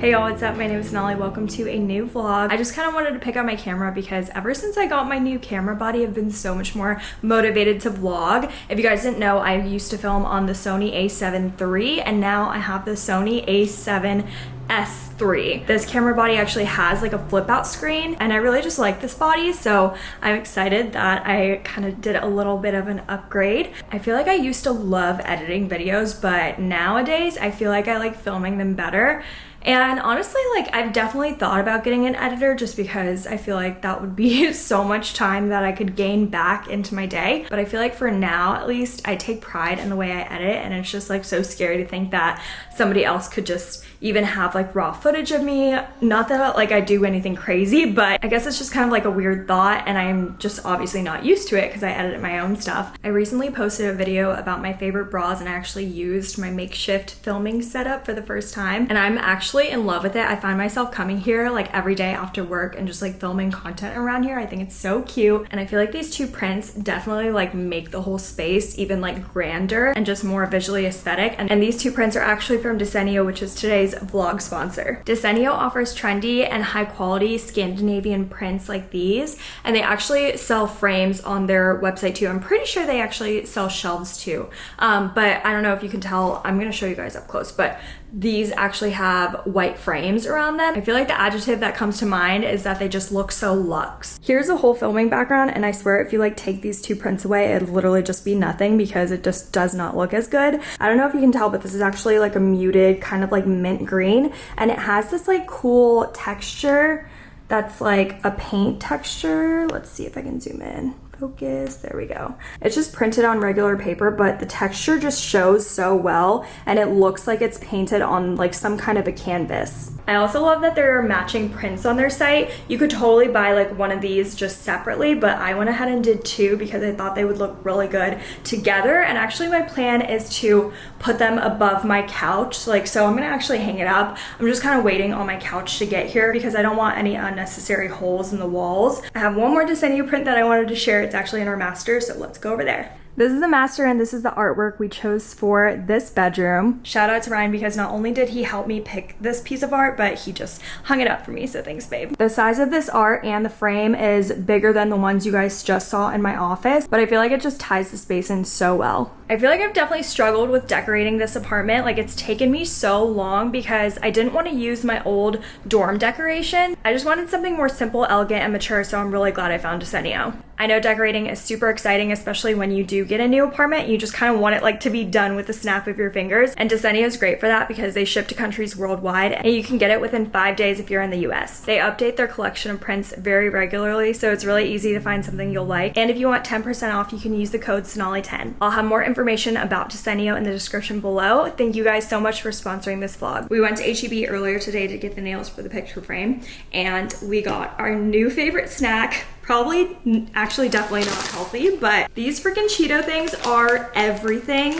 Hey y'all, what's up? My name is Nolly. Welcome to a new vlog. I just kind of wanted to pick up my camera because ever since I got my new camera body, I've been so much more motivated to vlog. If you guys didn't know, I used to film on the Sony a7 III and now I have the Sony a7 S3. This camera body actually has like a flip out screen and I really just like this body so I'm excited that I kind of did a little bit of an upgrade. I feel like I used to love editing videos but nowadays I feel like I like filming them better and honestly, like I've definitely thought about getting an editor just because I feel like that would be so much time that I could gain back into my day. But I feel like for now, at least, I take pride in the way I edit and it's just like so scary to think that somebody else could just even have like raw footage of me. Not that like I do anything crazy, but I guess it's just kind of like a weird thought and I'm just obviously not used to it because I edit my own stuff. I recently posted a video about my favorite bras and I actually used my makeshift filming setup for the first time and I'm actually in love with it. I find myself coming here like every day after work and just like filming content around here. I think it's so cute and I feel like these two prints definitely like make the whole space even like grander and just more visually aesthetic and, and these two prints are actually from Desenio which is today's vlog sponsor. Desenio offers trendy and high quality Scandinavian prints like these, and they actually sell frames on their website too. I'm pretty sure they actually sell shelves too, um, but I don't know if you can tell. I'm gonna show you guys up close, but these actually have white frames around them. I feel like the adjective that comes to mind is that they just look so luxe. Here's a whole filming background and I swear if you like take these two prints away, it'd literally just be nothing because it just does not look as good. I don't know if you can tell, but this is actually like a muted kind of like mint green and it has this like cool texture that's like a paint texture. Let's see if I can zoom in focus. There we go. It's just printed on regular paper, but the texture just shows so well and it looks like it's painted on like some kind of a canvas. I also love that there are matching prints on their site. You could totally buy like one of these just separately, but I went ahead and did two because I thought they would look really good together. And actually my plan is to put them above my couch. Like, so I'm gonna actually hang it up. I'm just kind of waiting on my couch to get here because I don't want any unnecessary holes in the walls. I have one more Desenio print that I wanted to share. It's actually in our master, so let's go over there. This is the master and this is the artwork we chose for this bedroom. Shout out to Ryan because not only did he help me pick this piece of art, but he just hung it up for me, so thanks babe. The size of this art and the frame is bigger than the ones you guys just saw in my office, but I feel like it just ties the space in so well. I feel like I've definitely struggled with decorating this apartment. Like it's taken me so long because I didn't want to use my old dorm decoration. I just wanted something more simple, elegant, and mature, so I'm really glad I found Desenio. I know decorating is super exciting, especially when you do get a new apartment. You just kind of want it like to be done with the snap of your fingers. And Desenio is great for that because they ship to countries worldwide and you can get it within five days if you're in the US. They update their collection of prints very regularly, so it's really easy to find something you'll like. And if you want 10% off, you can use the code Sonali10. I'll have more information about Desenio in the description below. Thank you guys so much for sponsoring this vlog. We went to HEB earlier today to get the nails for the picture frame and we got our new favorite snack, Probably, actually definitely not healthy, but these freaking Cheeto things are everything.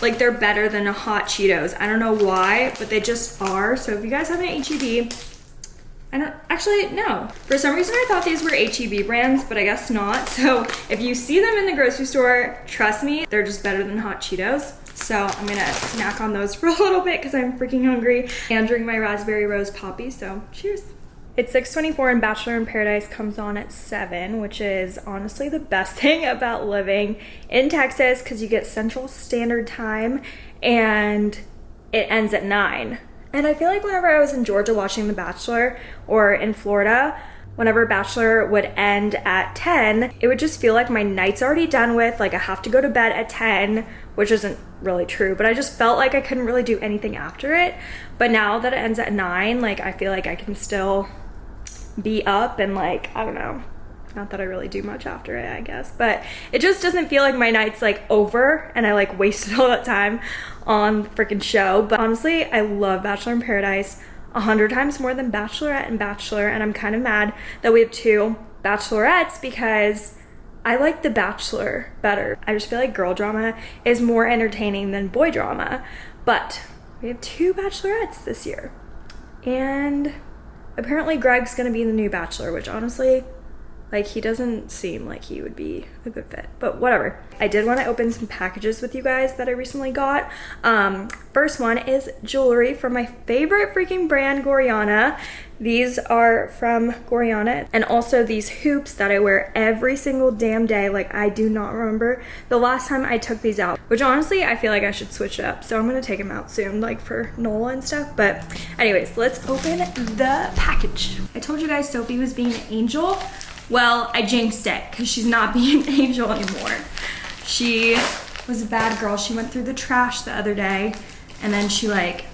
Like they're better than hot Cheetos. I don't know why, but they just are. So if you guys have an HEB, I don't, actually, no. For some reason I thought these were HEB brands, but I guess not. So if you see them in the grocery store, trust me, they're just better than hot Cheetos. So I'm gonna snack on those for a little bit because I'm freaking hungry and drink my raspberry rose Poppi. So cheers. It's 6.24 and Bachelor in Paradise comes on at 7, which is honestly the best thing about living in Texas because you get Central Standard Time and it ends at 9. And I feel like whenever I was in Georgia watching The Bachelor or in Florida, whenever Bachelor would end at 10, it would just feel like my night's already done with, like I have to go to bed at 10, which isn't really true, but I just felt like I couldn't really do anything after it. But now that it ends at 9, like I feel like I can still be up and like, I don't know, not that I really do much after it, I guess, but it just doesn't feel like my night's like over and I like wasted all that time on the freaking show. But honestly, I love Bachelor in Paradise a hundred times more than Bachelorette and Bachelor, and I'm kind of mad that we have two Bachelorettes because I like The Bachelor better. I just feel like girl drama is more entertaining than boy drama, but we have two Bachelorettes this year. And apparently Greg's gonna be the new Bachelor, which honestly, Like he doesn't seem like he would be a good fit, but whatever. I did want to open some packages with you guys that I recently got. Um, first one is jewelry from my favorite freaking brand, Gorjana. These are from Gorjana and also these hoops that I wear every single damn day. Like I do not remember the last time I took these out, which honestly, I feel like I should switch it up. So I'm gonna take them out soon, like for Nola and stuff. But anyways, let's open the package. I told you guys Sophie was being an angel. Well, I jinxed it because she's not being an angel anymore. She was a bad girl. She went through the trash the other day and then she like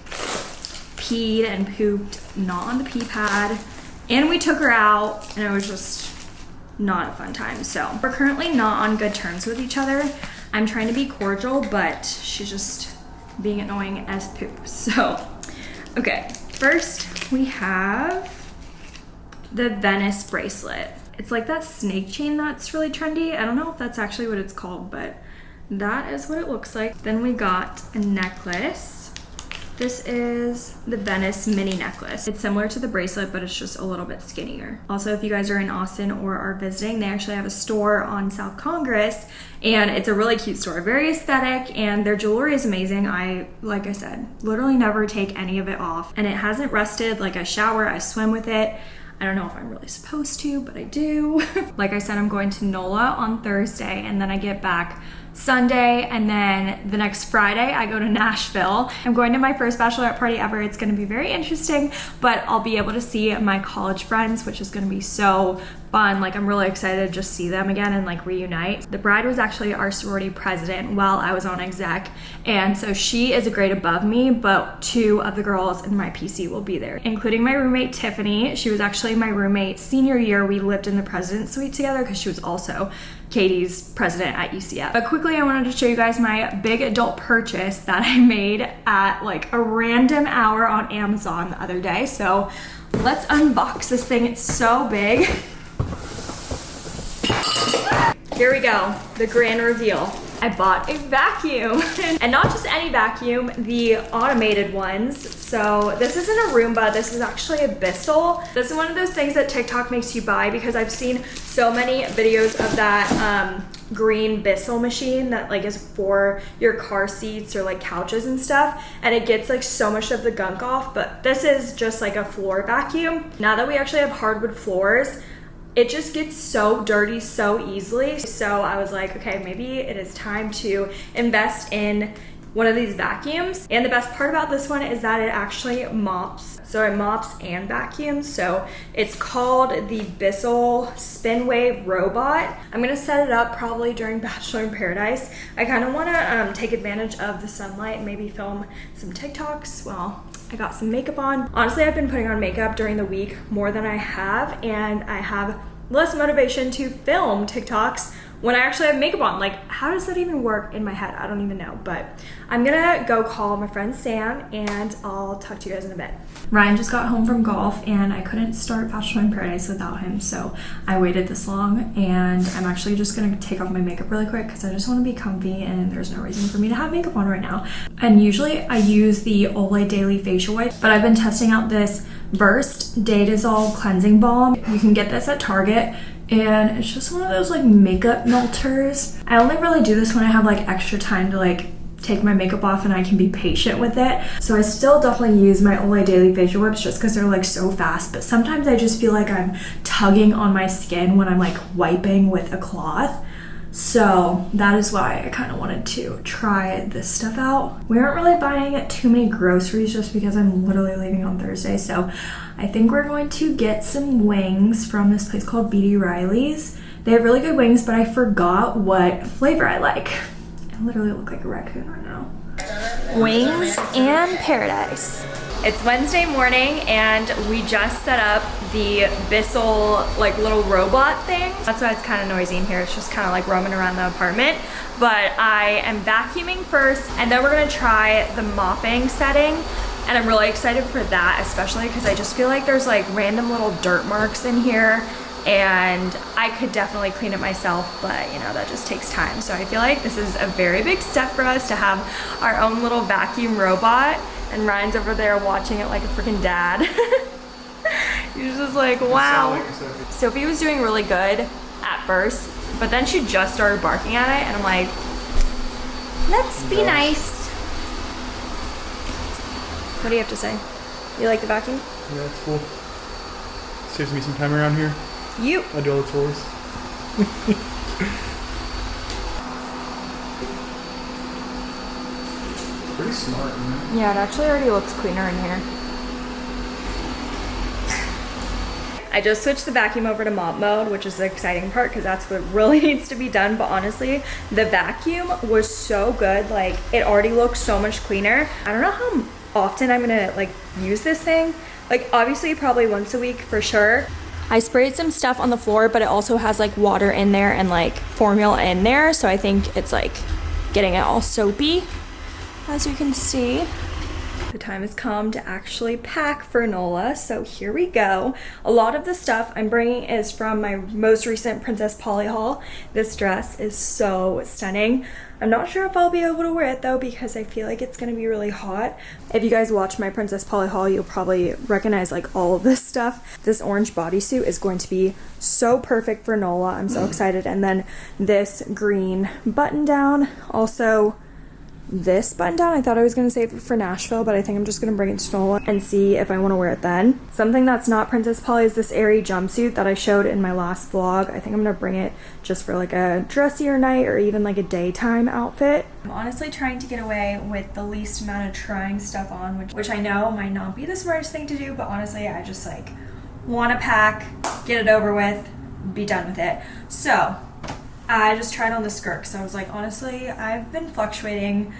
peed and pooped not on the pee pad. And we took her out and it was just not a fun time. So we're currently not on good terms with each other. I'm trying to be cordial, but she's just being annoying as poop. So, okay, first we have the Venice bracelet. It's like that snake chain that's really trendy. I don't know if that's actually what it's called, but that is what it looks like. Then we got a necklace. This is the Venice mini necklace. It's similar to the bracelet, but it's just a little bit skinnier. Also, if you guys are in Austin or are visiting, they actually have a store on South Congress and it's a really cute store, very aesthetic and their jewelry is amazing. I, like I said, literally never take any of it off and it hasn't rusted. Like I shower, I swim with it. I don't know if I'm really supposed to, but I do. like I said, I'm going to NOLA on Thursday and then I get back Sunday, and then the next Friday, I go to Nashville. I'm going to my first bachelorette party ever. It's gonna be very interesting, but I'll be able to see my college friends, which is gonna be so fun. Like, I'm really excited to just see them again and like reunite. The bride was actually our sorority president while I was on exec, and so she is a grade above me, but two of the girls in my PC will be there, including my roommate Tiffany. She was actually my roommate senior year. We lived in the president suite together because she was also KD's president at UCF. But quickly, I wanted to show you guys my big adult purchase that I made at like a random hour on Amazon the other day. So let's unbox this thing. It's so big. Here we go, the grand reveal. I bought a vacuum and not just any vacuum, the automated ones. So this isn't a Roomba, this is actually a Bissell. This is one of those things that TikTok makes you buy because I've seen so many videos of that um, green Bissell machine that like is for your car seats or like couches and stuff and it gets like so much of the gunk off but this is just like a floor vacuum. Now that we actually have hardwood floors it just gets so dirty so easily. So I was like, okay, maybe it is time to invest in one of these vacuums. And the best part about this one is that it actually mops. So it mops and vacuums. So it's called the Bissell Spinwave Robot. I'm gonna set it up probably during Bachelor in Paradise. I kind of wanna um, take advantage of the sunlight maybe film some TikToks. Well, I got some makeup on. Honestly, I've been putting on makeup during the week more than I have, and I have less motivation to film TikToks when I actually have makeup on. Like, how does that even work in my head? I don't even know. But I'm gonna go call my friend Sam and I'll talk to you guys in a bit. Ryan just got home from golf and I couldn't start Bachelor in Paradise without him. So I waited this long and I'm actually just gonna take off my makeup really quick because I just wanna be comfy and there's no reason for me to have makeup on right now. And usually I use the Olay Daily Facial Wipe, but I've been testing out this Versed Day Dissolve Cleansing Balm. You can get this at Target and it's just one of those like makeup melters. I only really do this when I have like extra time to like take my makeup off and I can be patient with it. So I still definitely use my Olay Daily Facial Wipes just because they're like so fast, but sometimes I just feel like I'm tugging on my skin when I'm like wiping with a cloth. So that is why I kind of wanted to try this stuff out. We aren't really buying too many groceries just because I'm literally leaving on Thursday. So I think we're going to get some wings from this place called BD Riley's. They have really good wings, but I forgot what flavor I like. I literally look like a raccoon right now. Wings and paradise. It's Wednesday morning and we just set up the Bissell like little robot thing. That's why it's kind of noisy in here. It's just kind of like roaming around the apartment. But I am vacuuming first and then we're gonna try the mopping setting and I'm really excited for that, especially because I just feel like there's like random little dirt marks in here and I could definitely clean it myself, but you know, that just takes time. So I feel like this is a very big step for us to have our own little vacuum robot and Ryan's over there watching it like a freaking dad. He's just like, wow. Sophie was doing really good at first, but then she just started barking at it, and I'm like, let's be nice. What do you have to say? You like the vacuum? Yeah, it's cool. Saves me some time around here. You. I do all the chores. Pretty smart, man. Yeah, it actually already looks cleaner in here. I just switched the vacuum over to mop mode, which is the exciting part because that's what really needs to be done. But honestly, the vacuum was so good. Like it already looks so much cleaner. I don't know how often I'm gonna like use this thing. Like obviously probably once a week for sure. I sprayed some stuff on the floor, but it also has like water in there and like formula in there. So I think it's like getting it all soapy, as you can see. The time has come to actually pack for NOLA, so here we go. A lot of the stuff I'm bringing is from my most recent Princess Polly haul. This dress is so stunning. I'm not sure if I'll be able to wear it though because I feel like it's gonna be really hot. If you guys watch my Princess Polly haul, you'll probably recognize like all of this stuff. This orange bodysuit is going to be so perfect for NOLA. I'm so mm. excited. And then this green button down also this button down. I thought I was going to save it for Nashville, but I think I'm just going to bring it to NOLA and see if I want to wear it then. Something that's not Princess Polly is this airy jumpsuit that I showed in my last vlog. I think I'm going to bring it just for like a dressier night or even like a daytime outfit. I'm honestly trying to get away with the least amount of trying stuff on, which, which I know might not be the smartest thing to do, but honestly, I just like want to pack, get it over with, be done with it. So I just tried on the skirt because I was like, honestly, I've been fluctuating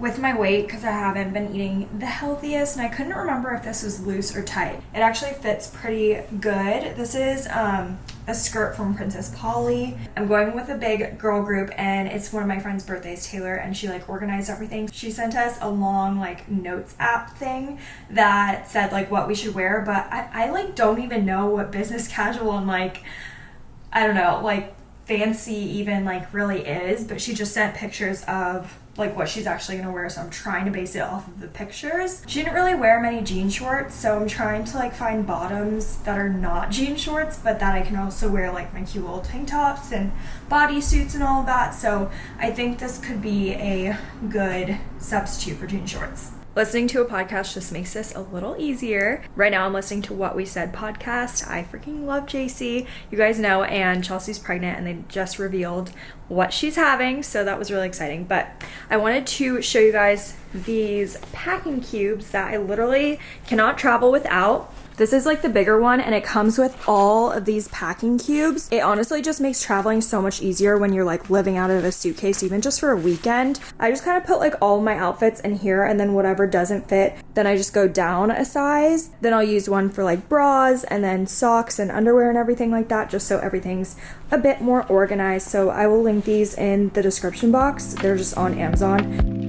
with my weight because I haven't been eating the healthiest and I couldn't remember if this was loose or tight. It actually fits pretty good. This is um, a skirt from Princess Polly. I'm going with a big girl group and it's one of my friend's birthdays, Taylor, and she like organized everything. She sent us a long like notes app thing that said like what we should wear, but I, I like don't even know what business casual and like, I don't know, like fancy even like really is, but she just sent pictures of like what she's actually gonna wear, so I'm trying to base it off of the pictures. She didn't really wear many jean shorts, so I'm trying to like find bottoms that are not jean shorts, but that I can also wear like my cute little tank tops and bodysuits and all of that. So I think this could be a good substitute for jean shorts. Listening to a podcast just makes this a little easier. Right now, I'm listening to What We Said podcast. I freaking love JC. You guys know, and Chelsea's pregnant, and they just revealed what she's having, so that was really exciting. But I wanted to show you guys these packing cubes that I literally cannot travel without. This is like the bigger one and it comes with all of these packing cubes. It honestly just makes traveling so much easier when you're like living out of a suitcase, even just for a weekend. I just kind of put like all my outfits in here and then whatever doesn't fit, then I just go down a size. Then I'll use one for like bras and then socks and underwear and everything like that, just so everything's a bit more organized. So I will link these in the description box. They're just on Amazon.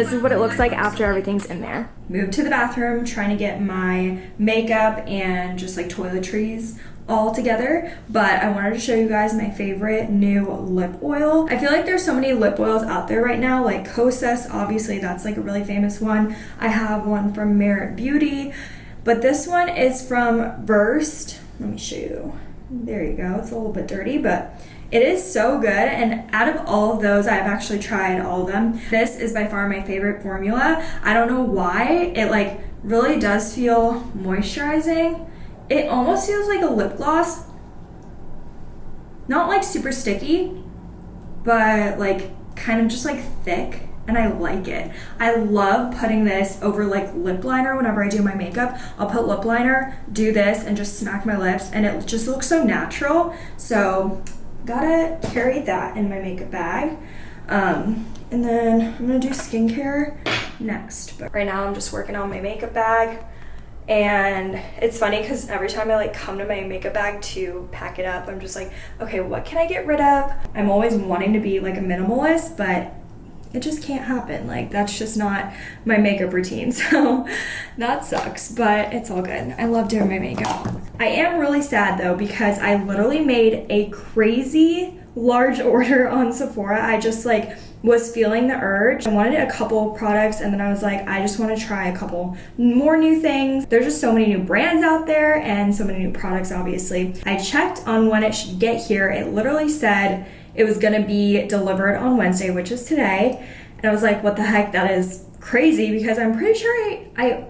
This is what it looks like after everything's in there. Moved to the bathroom, trying to get my makeup and just like toiletries all together, but I wanted to show you guys my favorite new lip oil. I feel like there's so many lip oils out there right now, like Kosas, obviously that's like a really famous one. I have one from Merit Beauty, but this one is from Versed. Let me show you. There you go. It's a little bit dirty, but it is so good, and out of all of those, I've actually tried all of them. This is by far my favorite formula. I don't know why, it like really does feel moisturizing. It almost feels like a lip gloss. Not like super sticky, but like kind of just like thick and I like it. I love putting this over like lip liner whenever I do my makeup. I'll put lip liner, do this, and just smack my lips, and it just looks so natural. So gotta carry that in my makeup bag. Um, and then I'm gonna do skincare next. But right now I'm just working on my makeup bag. And it's funny because every time I like come to my makeup bag to pack it up, I'm just like, okay, what can I get rid of? I'm always wanting to be like a minimalist, but it just can't happen. Like that's just not my makeup routine. So that sucks, but it's all good. I love doing my makeup. I am really sad though because I literally made a crazy large order on Sephora. I just like was feeling the urge. I wanted a couple products and then I was like, I just want to try a couple more new things. There's just so many new brands out there and so many new products, obviously. I checked on when it should get here. It literally said it was to be delivered on Wednesday, which is today. And I was like, what the heck? That is crazy because I'm pretty sure I, I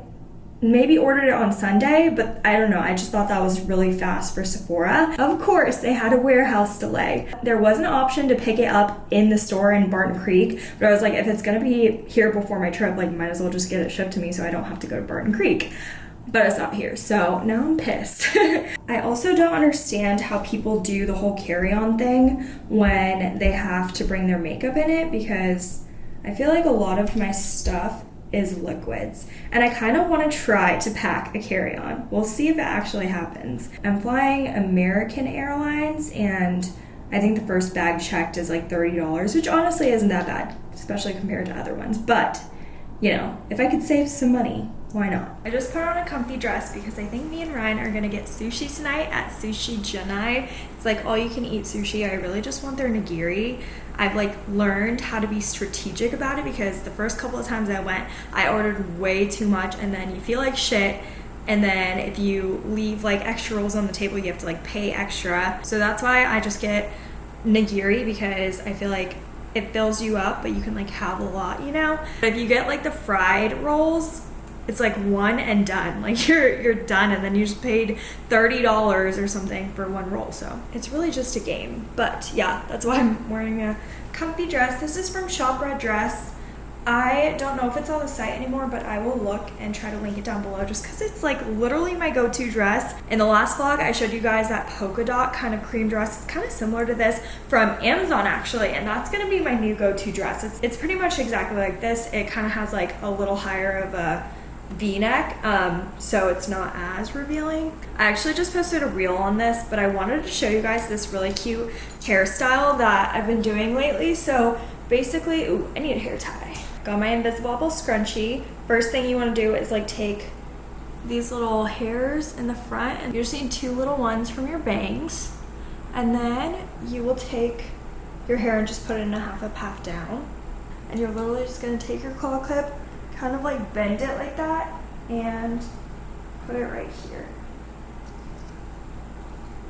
maybe ordered it on Sunday, but I don't know. I just thought that was really fast for Sephora. Of course, they had a warehouse delay. There was an option to pick it up in the store in Barton Creek, but I was like, if it's gonna be here before my trip, like, might as well just get it shipped to me so I don't have to go to Barton Creek. But it's not here, so now I'm pissed. I also don't understand how people do the whole carry on thing when they have to bring their makeup in it because I feel like a lot of my stuff is liquids. And I kind of want to try to pack a carry on. We'll see if it actually happens. I'm flying American Airlines and I think the first bag checked is like $30, which honestly isn't that bad, especially compared to other ones. But, you know, if I could save some money, why not? I just put on a comfy dress because I think me and Ryan are gonna get sushi tonight at Sushi Junai. It's like all you can eat sushi. I really just want their nigiri. I've like learned how to be strategic about it because the first couple of times I went, I ordered way too much and then you feel like shit. And then if you leave like extra rolls on the table, you have to like pay extra. So that's why I just get nigiri because I feel like it fills you up, but you can like have a lot, you know? But if you get like the fried rolls, it's like one and done. Like you're you're done and then you just paid $30 or something for one roll. So it's really just a game. But yeah, that's why I'm wearing a comfy dress. This is from Shop Red Dress. I don't know if it's on the site anymore, but I will look and try to link it down below just because it's like literally my go-to dress. In the last vlog, I showed you guys that polka dot kind of cream dress. It's kind of similar to this from Amazon actually, and that's gonna be my new go-to dress. It's, it's pretty much exactly like this. It kind of has like a little higher of a v-neck um, so it's not as revealing. I actually just posted a reel on this but i wanted to show you guys this really cute hairstyle that i've been doing lately. So basically ooh, i need a hair tie. Got my invisible scrunchie. First thing you want to do is like take these little hairs in the front and you're seeing two little ones from your bangs and then you will take your hair and just put it in a half up half down. And you're literally just going to take your claw clip kind of like bend it like that and put it right here.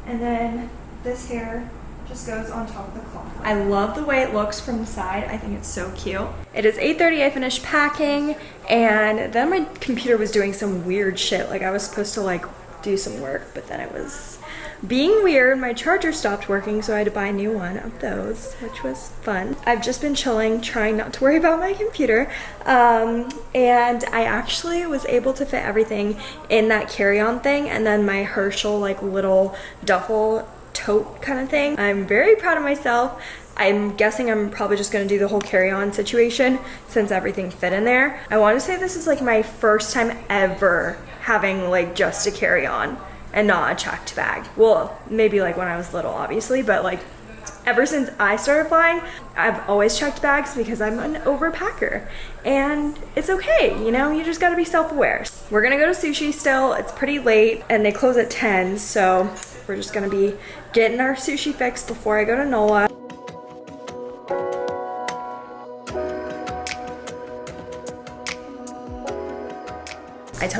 And then this hair just goes on top of the cloth. I love the way it looks from the side. I think it's so cute. It is 8.30, I finished packing, and then my computer was doing some weird shit. Like I was supposed to like do some work, but then it was being weird, my charger stopped working, so I had to buy a new one of those, which was fun. I've just been chilling, trying not to worry about my computer, um, and I actually was able to fit everything in that carry-on thing, and then my Herschel, like, little duffel tote kind of thing. I'm very proud of myself. I'm guessing I'm probably just gonna do the whole carry-on situation since everything fit in there. I wanna say this is like my first time ever having like just a carry-on and not a checked bag. Well, maybe like when I was little, obviously, but like ever since I started flying, I've always checked bags because I'm an overpacker. And it's okay, you know, you just gotta be self-aware. We're gonna go to sushi still, it's pretty late and they close at 10, so we're just gonna be getting our sushi fix before I go to NOLA.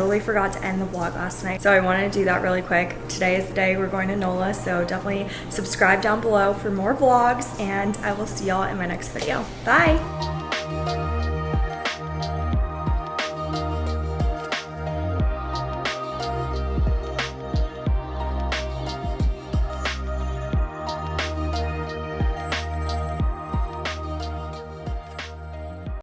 Totally forgot to end the vlog last night, so I wanted to do that really quick. Today is the day we're going to NOLA, so definitely subscribe down below for more vlogs, and I will see y'all in my next video. Bye!